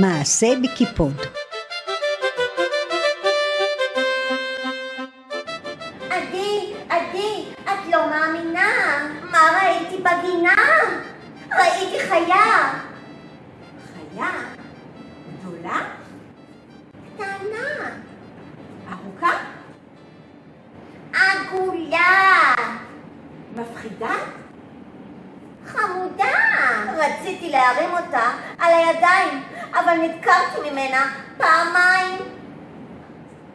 מעשה בקיפוד עדי, עדי, את לא מאמינה. מה ראיתי בגינה? ראיתי חיה. חיה? גדולה? קטנה. ארוכה? עגולה. מפחידה? חמודה. רציתי להרים אותה על הידיים, אבל נדקרתי ממנה פעמיים.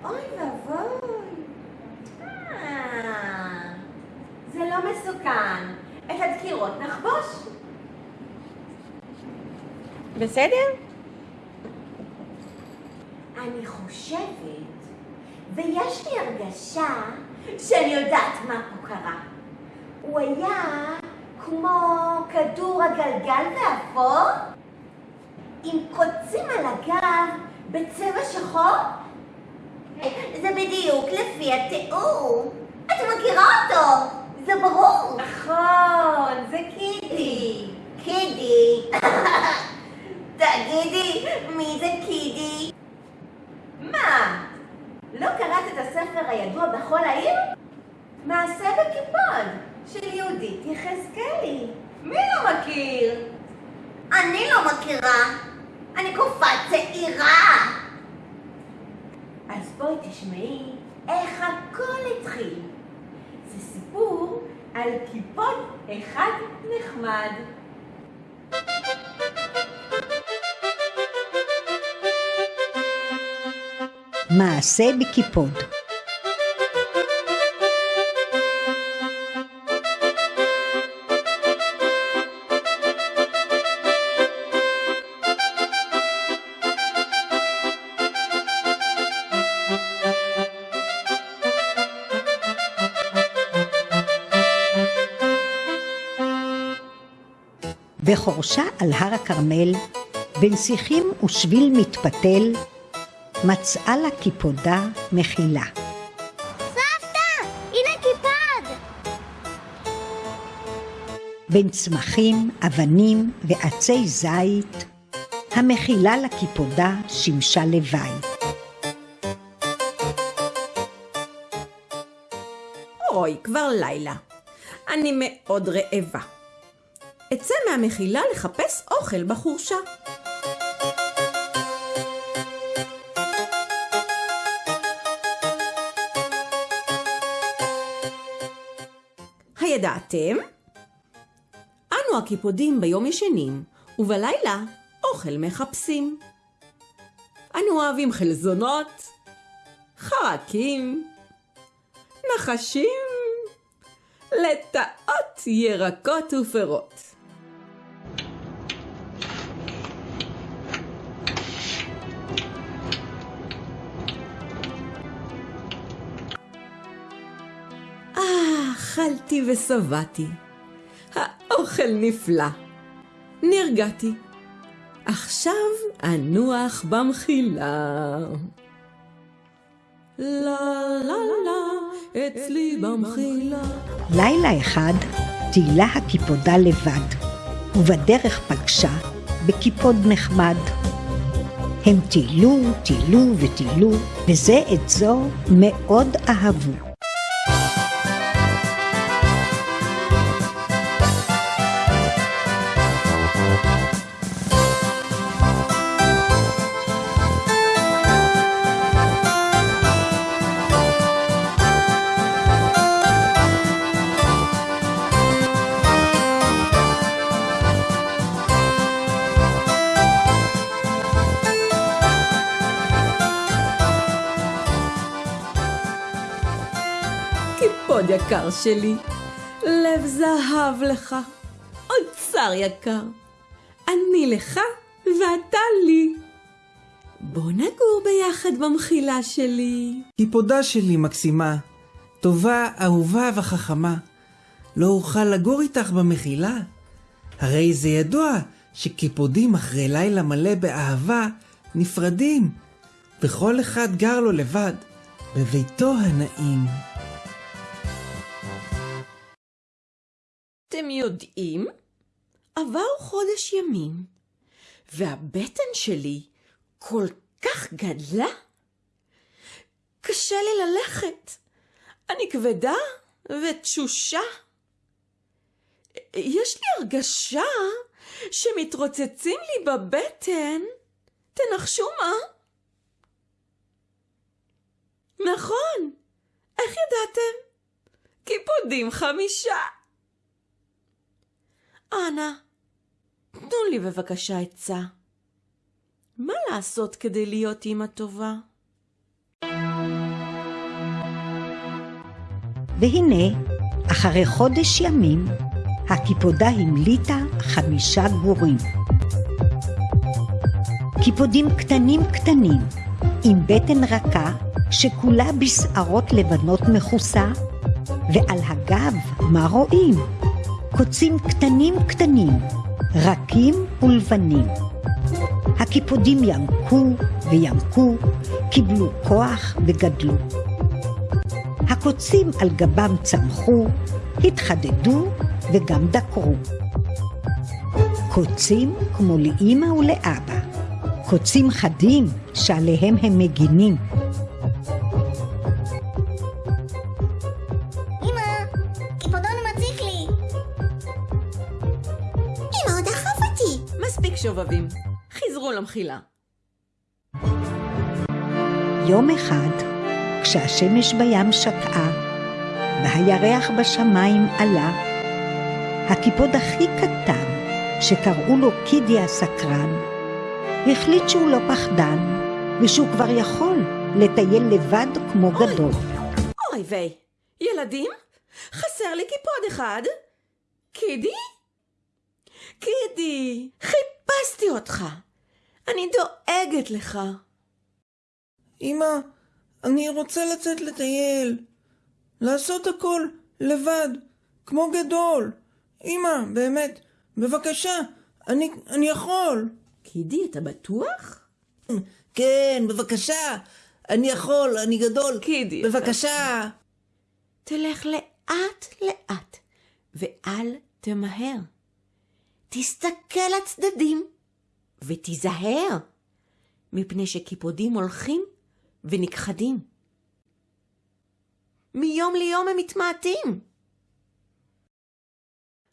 אוי ואבוי. אה, זה לא מסוכן. את הדקירות נחבוש. בסדר? אני חושבת, ויש לי הרגשה שאני יודעת מה פה קרה. הוא היה כמו כדור הגלגל ואפור, עם קוצים על הגב בצבע שחור. זה בדיוק לפי התיאור. את מכירה אותו, זה ברור. נכון, זה קידי. קידי. תגידי, מי זה קידי? מה? לא קראת את הספר הידוע בכל העיר? מעשה בקיפוד של יהודית יחזקאלי. מי לא מכיר? אני לא מכירה. אני קופה צעירה. אז בואי תשמעי איך הכל התחיל. זה סיפור על קיפוד אחד נחמד. מעשה בקיפוד בחורשה על הר הכרמל, בין שיחים ושביל מתפתל, מצאה לה קיפודה מחילה. סבתא, הנה קיפד! בין צמחים, אבנים ועצי זית, המחילה לקיפודה שימשה לבית. אוי, כבר לילה. אני מאוד רעבה. אצא מהמחילה לחפש אוכל בחורשה. הידעתם? אנו הקיפודים ביום ישנים, ובלילה אוכל מחפשים. אנו אוהבים חלזונות, חרקים, נחשים, לטאות, ירקות ופירות. אכלתי ושבעתי. האוכל נפלא. נרגעתי. עכשיו אנוח במחילה. לה לה לה, אצלי במחילה. לילה אחד טיילה הקיפודה לבד, ובדרך פגשה בקיפוד נחמד. הם טיילו, טיילו וטיילו, וזה את זו מאוד אהבו. יקר שלי, לב זהב לך, אוצר יקר. אני לך ואתה לי. בוא נגור ביחד במחילה שלי. קיפודה שלי מקסימה, טובה, אהובה וחכמה. לא אוכל לגור איתך במחילה? הרי זה ידוע שקיפודים אחרי לילה מלא באהבה נפרדים, וכל אחד גר לו לבד, בביתו הנעים. אתם יודעים? עבר חודש ימים, והבטן שלי כל כך גדלה. קשה לי ללכת. אני כבדה ותשושה. יש לי הרגשה שמתרוצצים לי בבטן. תנחשו מה? נכון, איך ידעתם? קיפודים חמישה. אנא, תנו לי בבקשה עצה. מה לעשות כדי להיות אימא טובה? והנה, אחרי חודש ימים, הקיפודה המליטה חמישה גורים. קיפודים קטנים קטנים, עם בטן רכה, שכולה בשערות לבנות מכוסה, ועל הגב, מה רואים? קוצים קטנים קטנים, רכים ולבנים. הקיפודים ינקו וינקו, קיבלו כוח וגדלו. הקוצים על גבם צמחו, התחדדו וגם דקרו. קוצים כמו לאימא ולאבא, קוצים חדים שעליהם הם מגינים. חזרו למחילה. יום אחד, כשהשמש בים שקעה, והירח בשמיים עלה, הקיפוד הכי קטן, שקראו לו קידי הסקרן, החליט שהוא לא פחדן, ושהוא כבר יכול לטייל לבד כמו גדול. אוי ויי, ילדים, חסר לי קיפוד אחד. קידי? קידי, חיפשתי אותך. אני דואגת לך. אמא, אני רוצה לצאת לטייל. לעשות הכל לבד, כמו גדול. אמא, באמת, בבקשה, אני, אני יכול. קידי, אתה בטוח? כן, בבקשה. אני יכול, אני גדול. קידי. בבקשה. תלך לאט לאט, ואל תמהר. תסתכל לצדדים, ותיזהר, מפני שקיפודים הולכים ונכחדים. מיום ליום הם מתמעטים.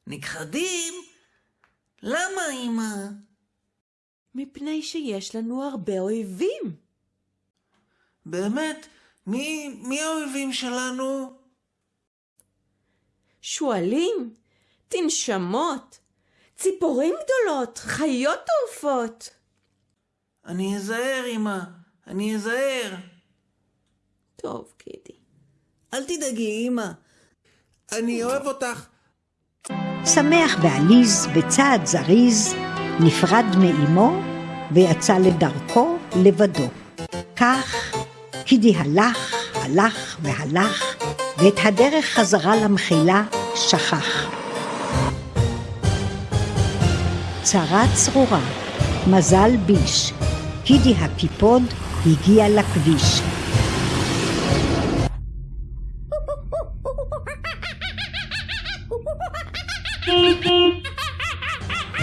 נכחדים? למה, אמא? מפני שיש לנו הרבה אויבים. באמת? מי, מי האויבים שלנו? שועלים, תנשמות, ציפורים גדולות, חיות טורפות. אני אזהר, אמא. אני אזהר. טוב, קידי. אל תדאגי, אמא. אני אוהב אותך. שמח ועליז בצעד זריז, נפרד מאמו ויצא לדרכו לבדו. כך קידי הלך, הלך והלך, ואת הדרך חזרה למחילה שכח. צרה צרורה, מזל ביש, קידי הקיפוד הגיע לכביש.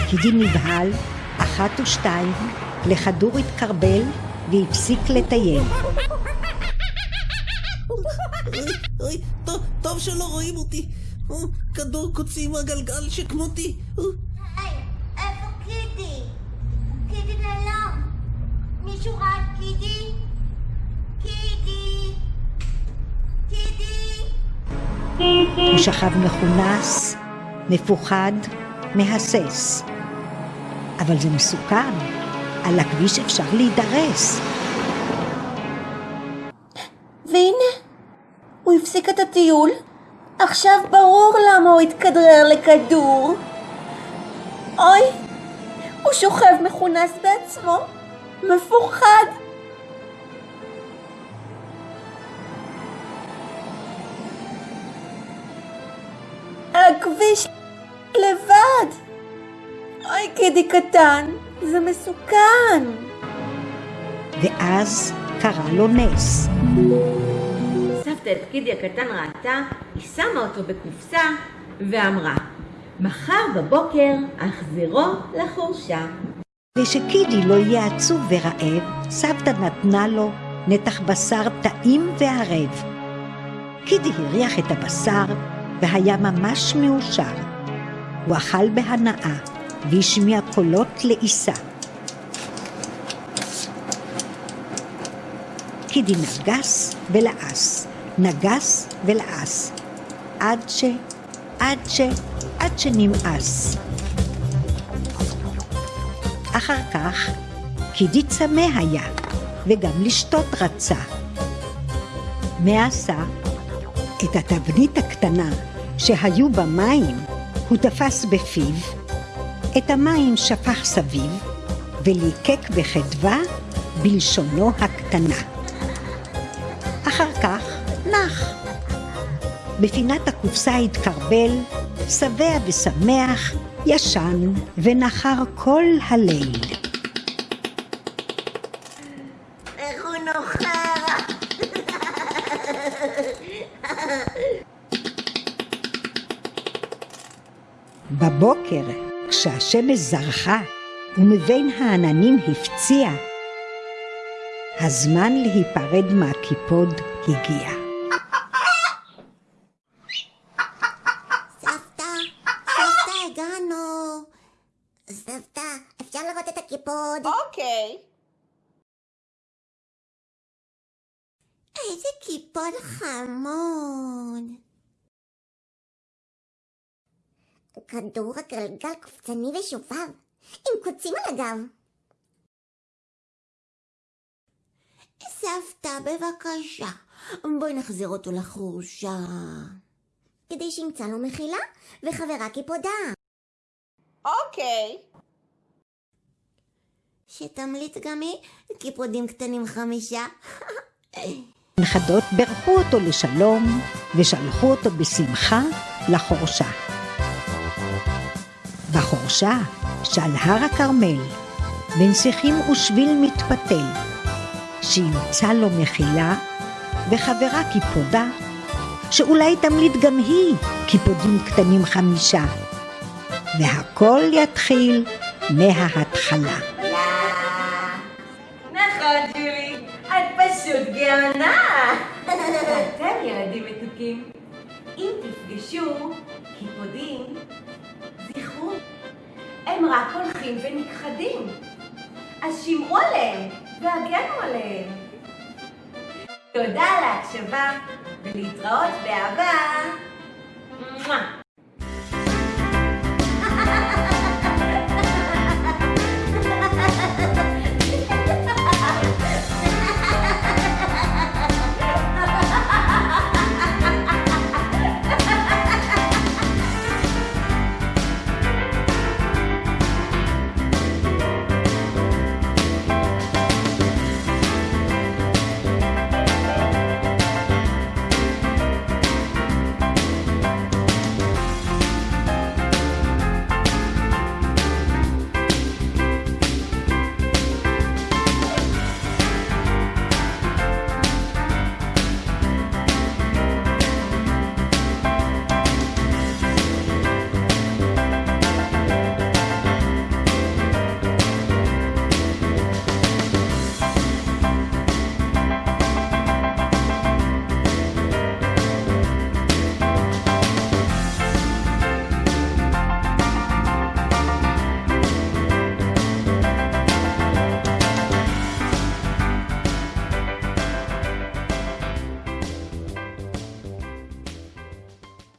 קידי נבהל, אחת ושתיים, לכדור התקרבל והפסיק לטייל. אוי, טוב, שלא רואים אותי. כדור קוצים הגלגל שכמותי. מישהו ראה את קידי? הוא שכב מכונס, מפוחד, מהסס. אבל זה מסוכן, על הכביש אפשר להידרס. והנה, הוא הפסיק את הטיול. עכשיו ברור למה הוא התכדרר לכדור. אוי, הוא שוכב מכונס בעצמו, מפוחד. על הכביש לבד. אוי, קידי קטן, זה מסוכן. ואז קרה לו נס. סבתא את קידי הקטן ראתה, היא שמה אותו בקופסה ואמרה, מחר בבוקר אחזירו לחורשה. ושקידי לא יהיה עצוב ורעב, סבתא נתנה לו נתח בשר טעים וערב. קידי הריח את הבשר והיה ממש מאושר. הוא אכל בהנאה והשמיע קולות לעיסה. קידי נגס ולעס, נגס ולעס, עד ש... עד ש... עד שנמאס. אחר כך קידי צמא היה, וגם לשתות רצה. מה עשה? את התבנית הקטנה שהיו במים הוא תפס בפיו, את המים שפך סביב, וליקק בחדווה בלשונו הקטנה. אחר כך נח. בפינת הקופסה התקרבל, שבע ושמח, ישן ונחר כל הליל. איך הוא נוחר? בבוקר, כשהשמש זרחה ומבין העננים הפציע, הזמן להיפרד מהקיפוד הגיע. סבתא, סבתא, הגענו. סבתא, אפשר לראות הקיפוד? אוקיי. איזה קיפוד חמוד. כדור הגלגל קופצני ושובב, עם קוצים על הגב. סבתא, בבקשה, בואי נחזיר אותו לחורשה. כדי שימצא לו מחילה וחברה קיפודה. אוקיי. שתמליץ גם היא קיפודים קטנים חמישה. נכדות בירכו אותו לשלום ושלחו אותו בשמחה לחורשה. בחורשה, שעל הר הכרמל, בין שיחים ושביל מתפתל, שימצא לו מחילה וחברה קיפודה, שאולי תמליט גם היא קיפודים קטנים חמישה, והכל יתחיל מההתחלה. גאונה. ואתם, ילדים מתוקים, אם תפגשו קיפודים, זכרו, הם רק הולכים ונכחדים. אז שמעו עליהם והגנו עליהם. תודה על ההקשבה, ולהתראות באהבה.